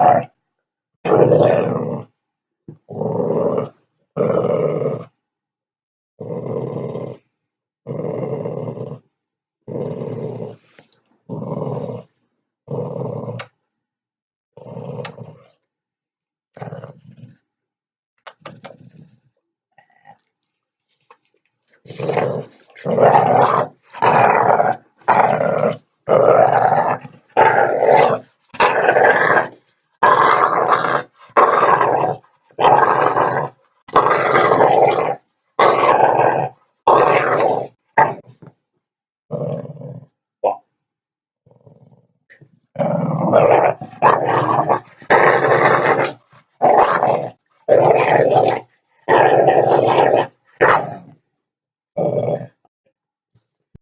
Yeah. uh,